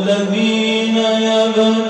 والذين يبتغون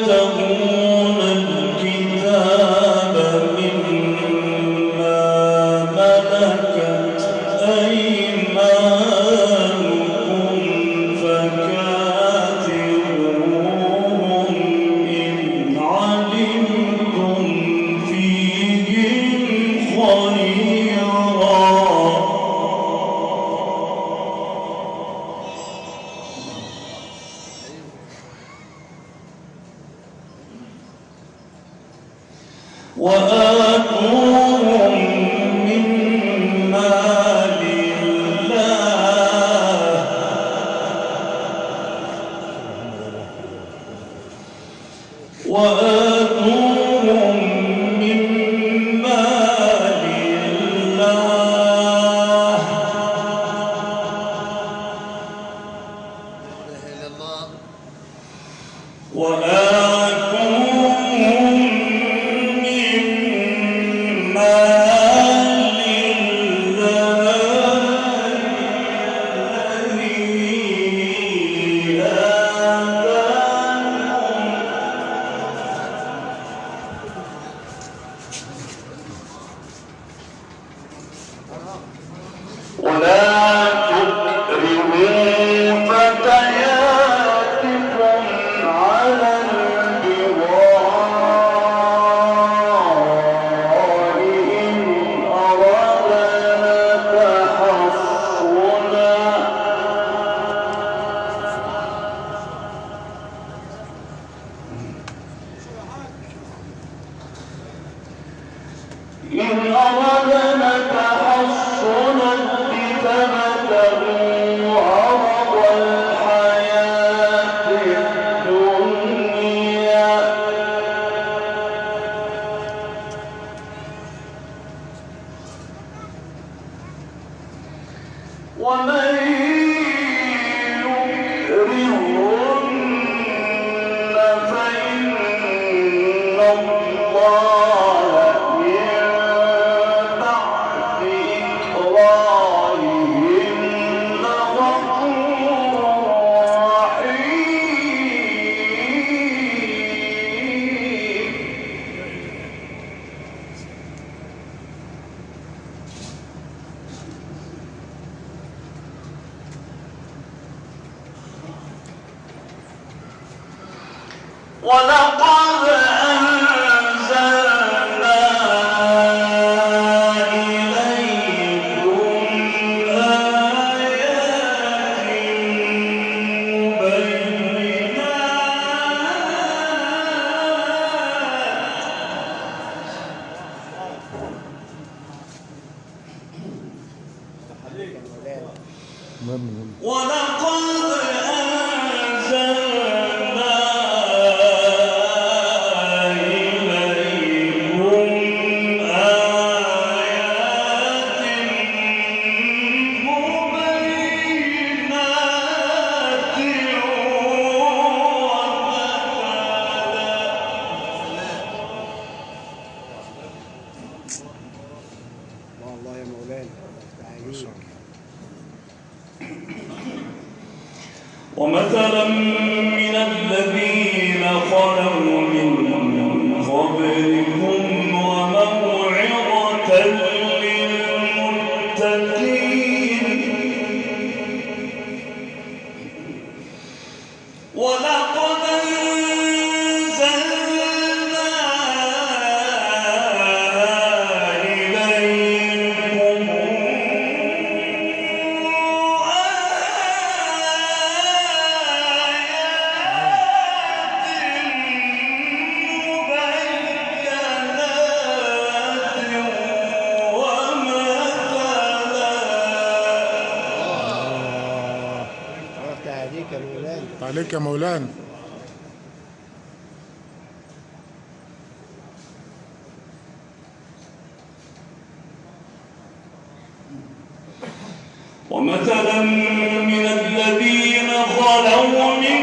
من الذين خلوا من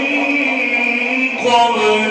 قبل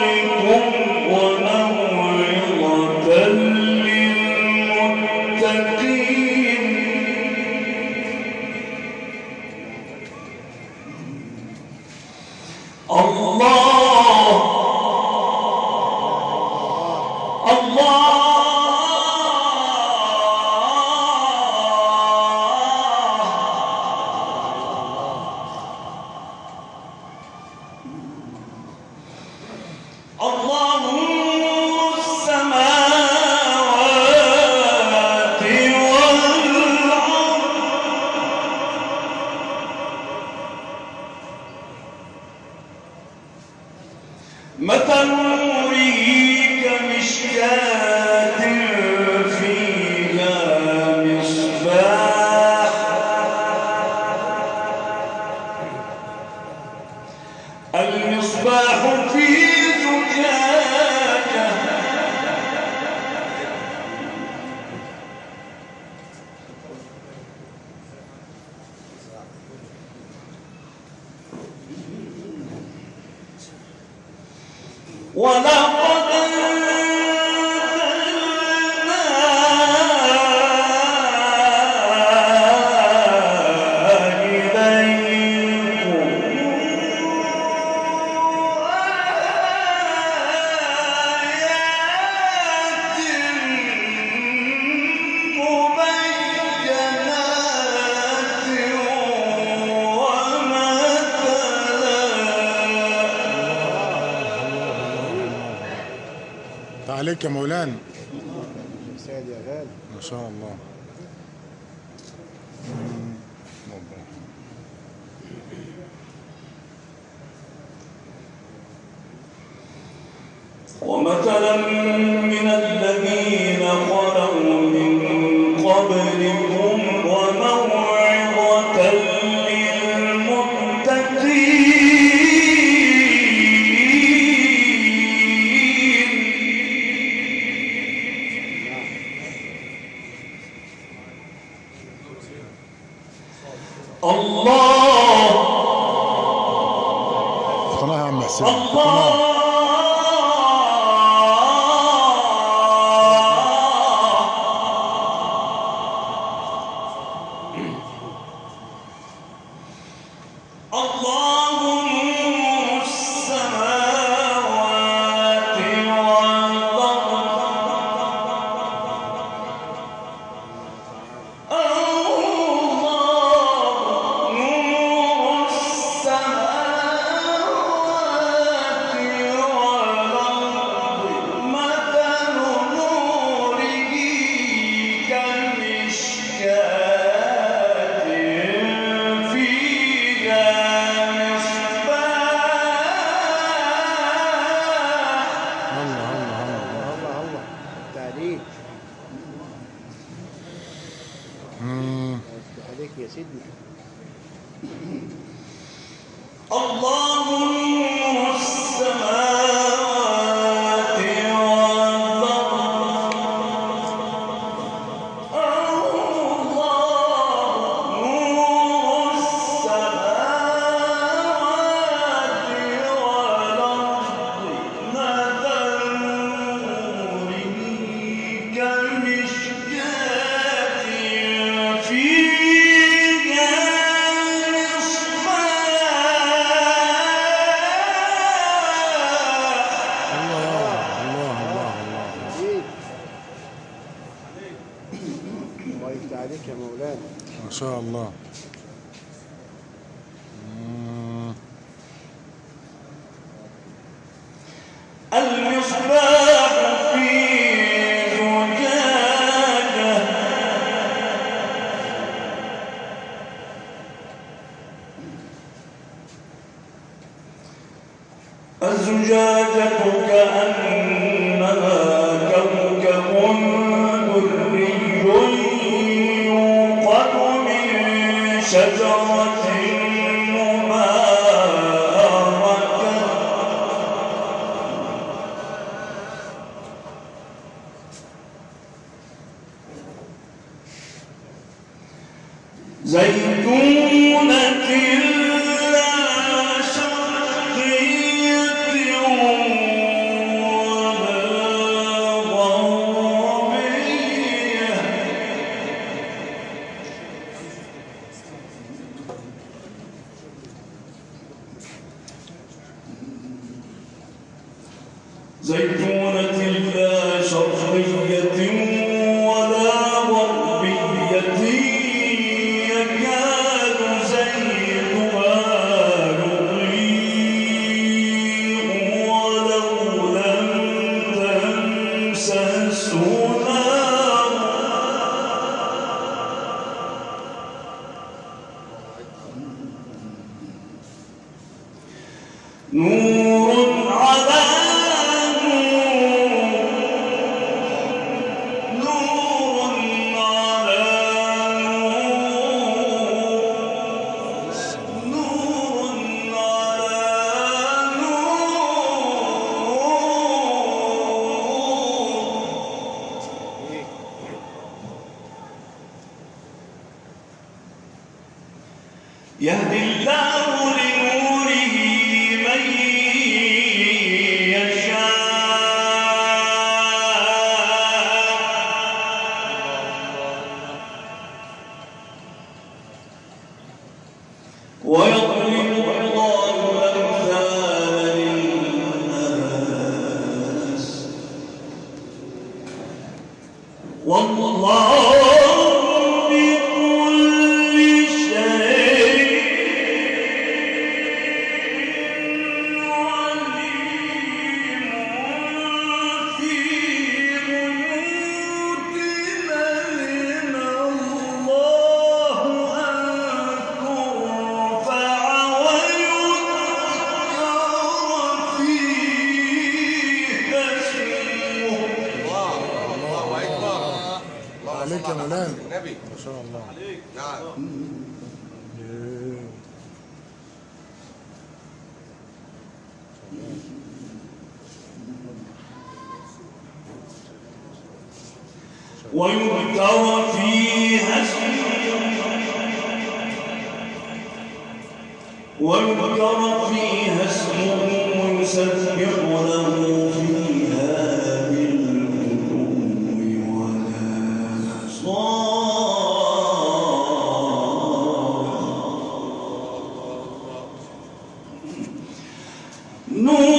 يا مولانا. سعد يا غالي. ما شاء الله. ومثلا من الذين خلوا والله não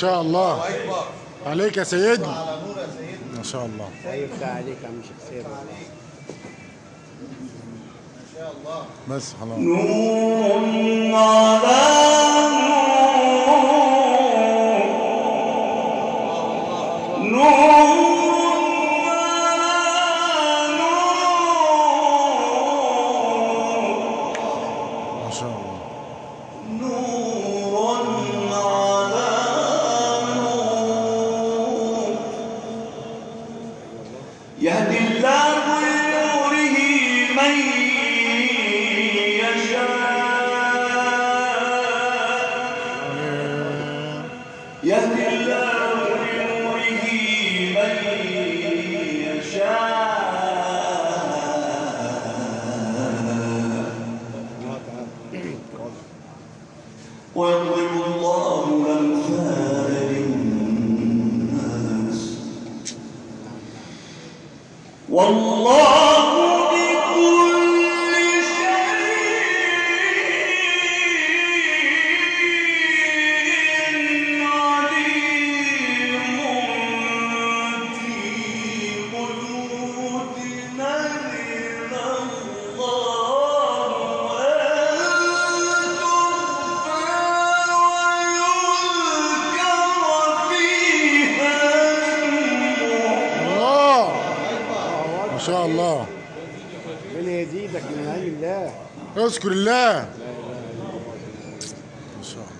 شاء الله. عليك يا سيدنا. على نور يا سيدنا ما شاء الله. عليك يا عم ما شاء الله بس خلاص نور على نور. نور Я اذكر الله. ما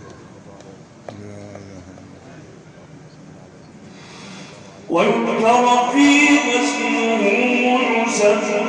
ويذكر فيها اسمه يسبح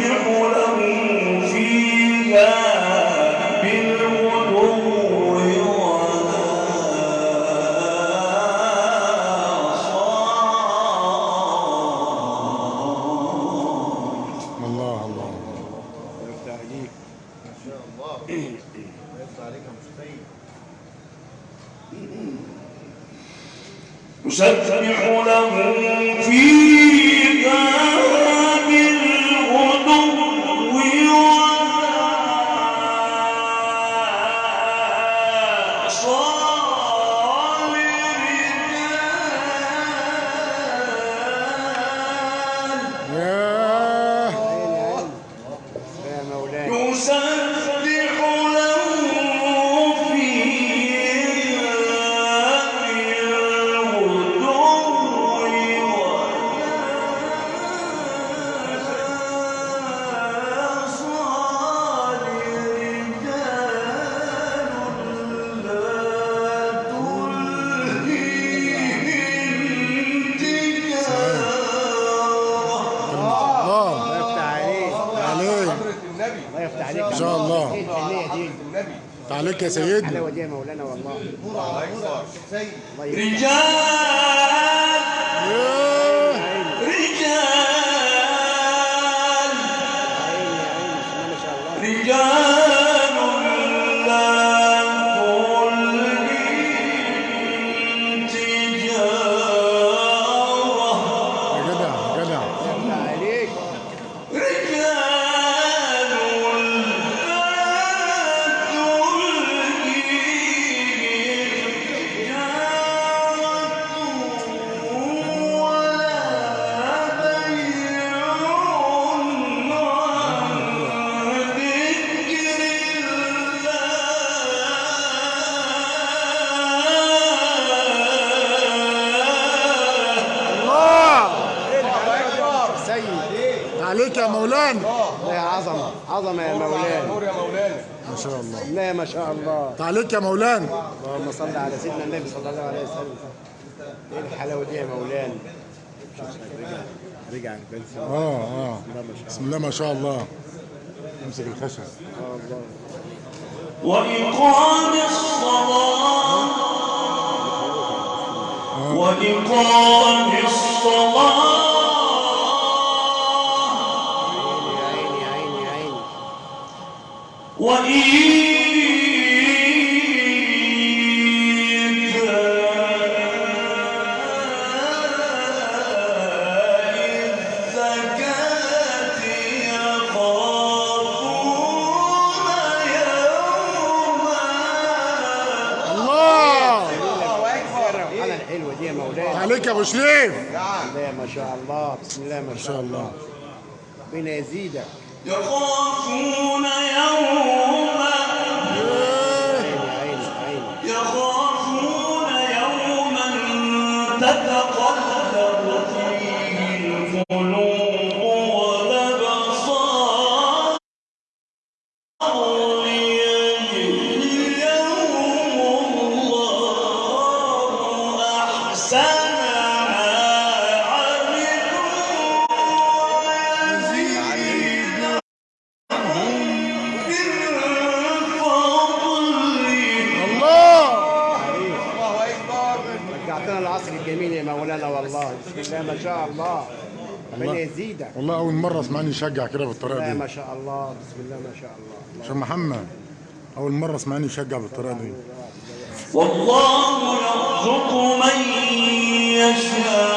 عليك يا سيدنا حلاوه دي يا مولانا والله. الله رجال! عليك يا مولانا. الله يا عظمة عظمة يا مولانا. نور يا مولانا. ما شاء الله. لا ما شاء الله. عليك يا مولانا. اللهم صل على سيدنا النبي صلى الله عليه وسلم. إيه الحلاوة دي يا مولانا؟ شوف رجع رجع آه آه. الله ما شاء بسم الله ما شاء الله. امسك الخشب. الله. الله وإقام الصلاة. وإقام الصلاة. عليك يا أبو شريف بسم الله ما شاء الله بسم الله ما شاء الله. ربنا يزيدك يخافون يوما يخافون يوما تتقلب يشجع كده بالطريقة دي. ما شاء الله. بسم الله ما شاء الله. عشان محمد أول مرة اسمعني يشجع بالطريقة دي. والله يرزق من يشاء.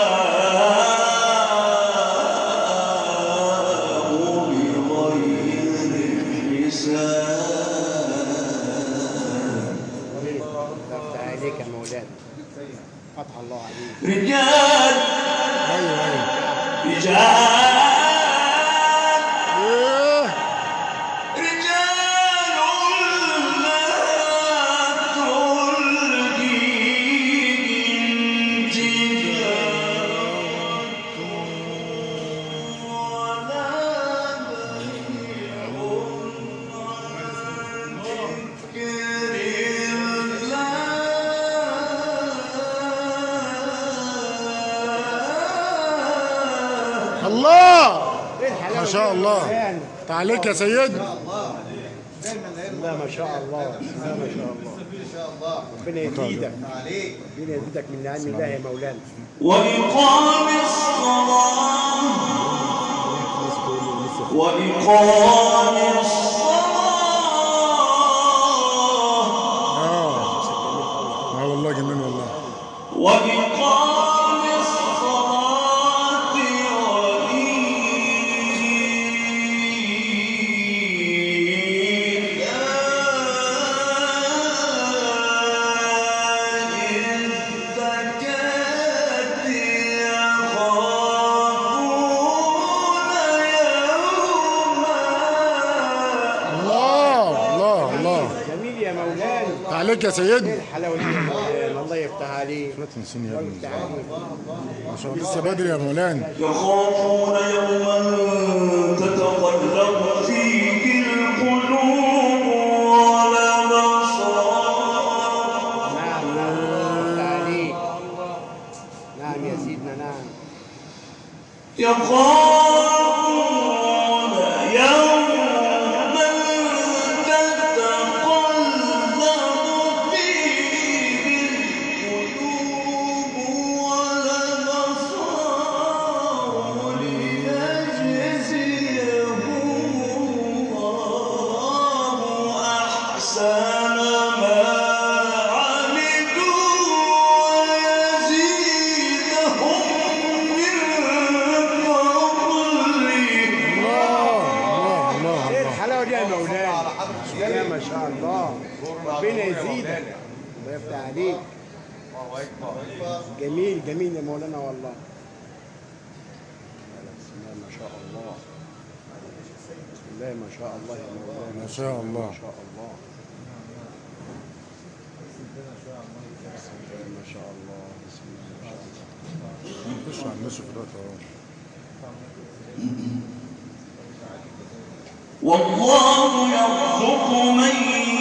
شاء الله؟ تعاليك يا سيد دايما بسم الله ما شاء الله. الله ما شاء الله. ان شاء الله. ربنا يزيدك. ربنا يزيدك من نعم الله يا مولانا. وإقام الصلاة. وإقام الصلاة. تعاليك يا إيه سيد الحلاوه دي مولانا الله يفتح عليك لا تنسيني يا ابني عليك ما شاء الله. لسه بدري يا مولانا. يخافون يوما تتقلب فيه القلوب. يا مولانا. الله ما شاء الله. ربنا يزيدك. الله يفتح عليك. جميل جميل يا مولانا والله. بسم الله ما شاء الله. بسم الله ما شاء الله يا مولانا. ما شاء الله. ما شاء الله. بسم الله ما شاء الله. بسم الله. ما شاء الله. خش على الناس دلوقتي اهو والله يرزق من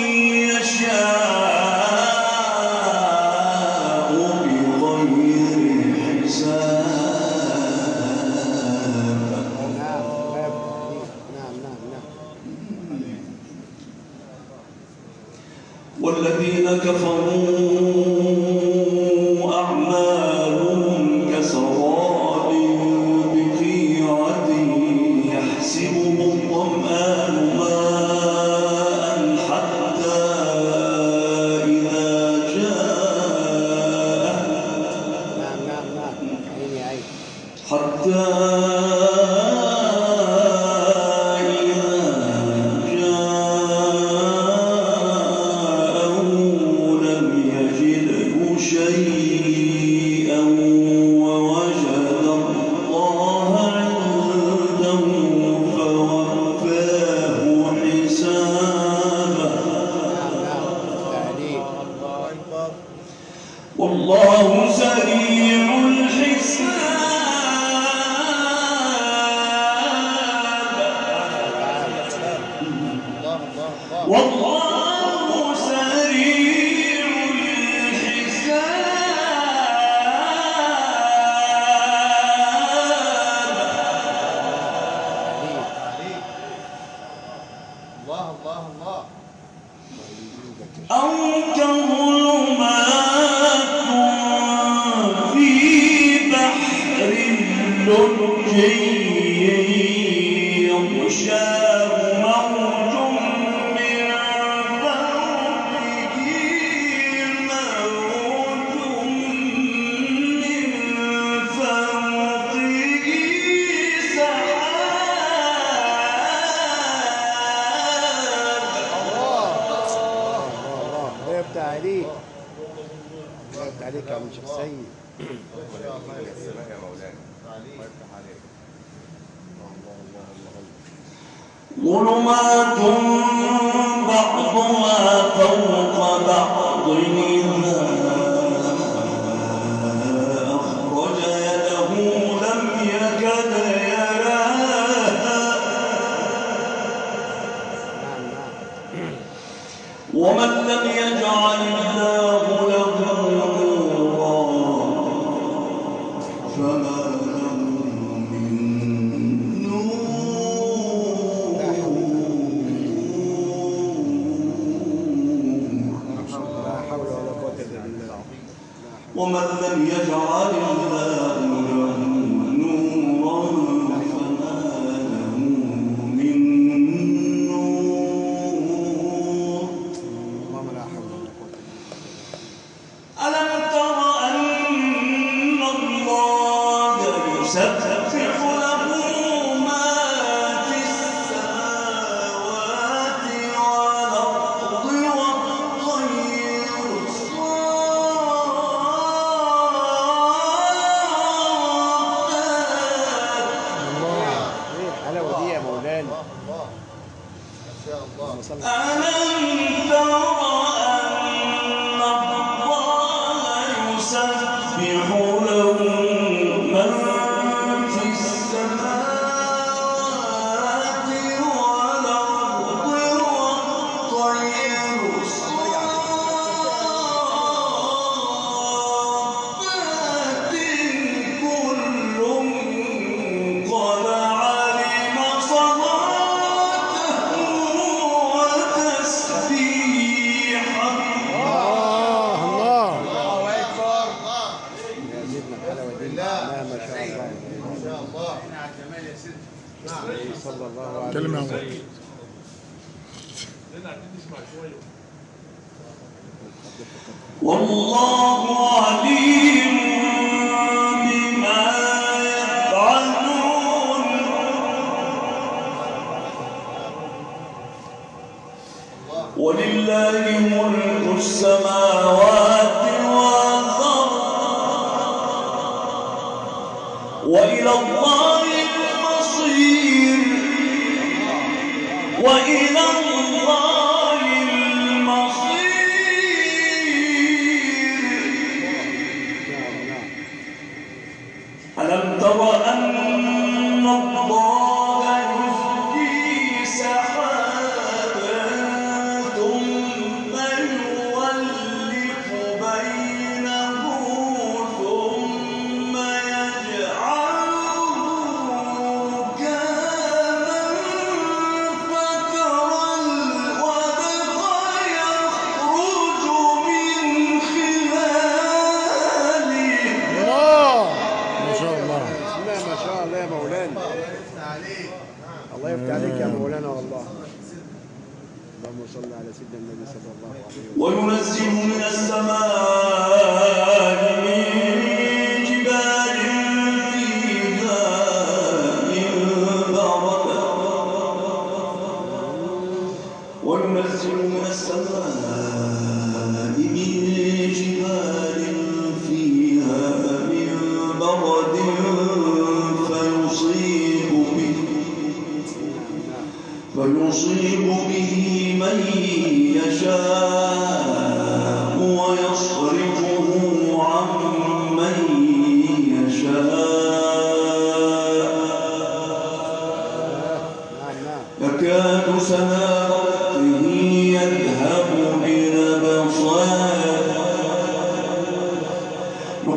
يجعل الله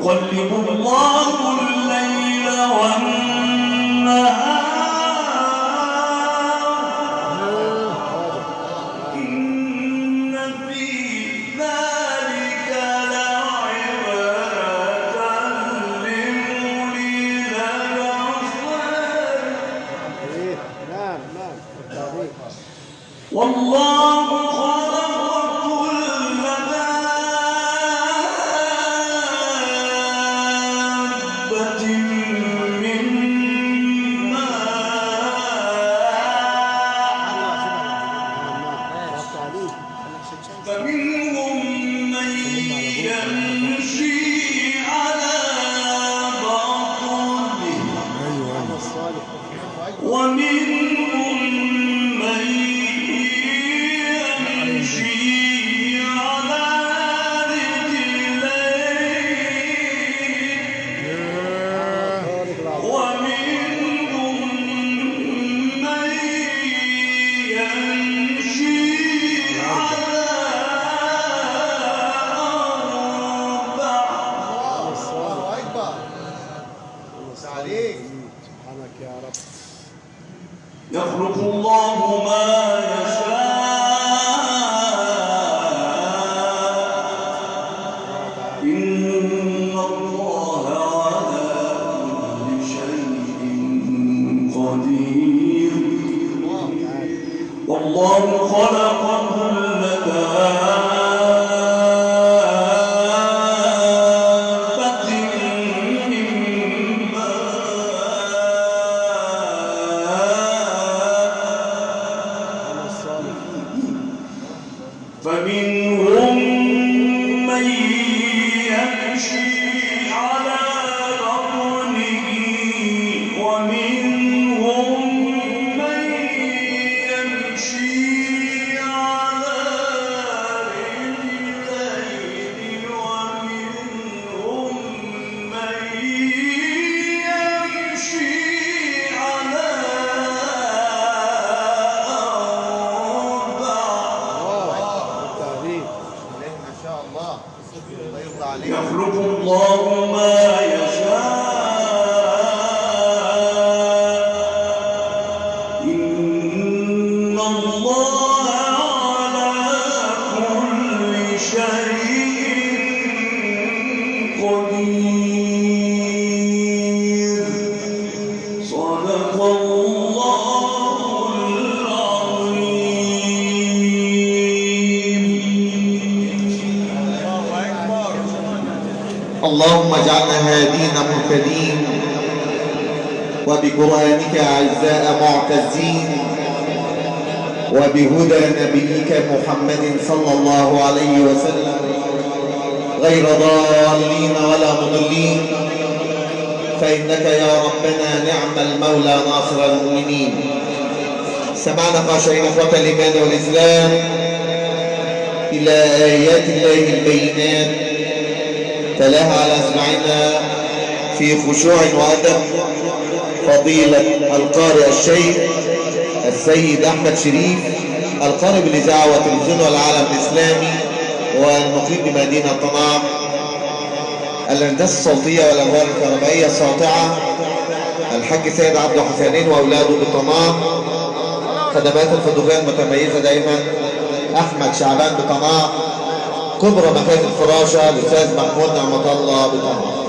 يقلب الله الليل والنهار. نبيك محمد صلى الله عليه وسلم. غير ضالين ولا مضلين. فإنك يا ربنا نعم المولى ناصر المؤمنين. سمعنا خاشعين إخوة الإيمان والإسلام. إلى آيات الله البينات. تلاها على أسماعنا في خشوع وأدب. فضيلة القارئ الشيخ السيد أحمد شريف. القارئ بالإذاعة والتلفزيون والعالم الإسلامي والمقيم بمدينة طنعا الهندسة الصوتية والألوان الكهربائية الساطعة. الحاج سيد عبد حسنين وأولاده بطنعا خدمات الفوتوغرافية المتميزة دايما. أحمد شعبان بطنعا كبرى مكاتب الفراشة الأستاذ محمود نعمة الله بطنعا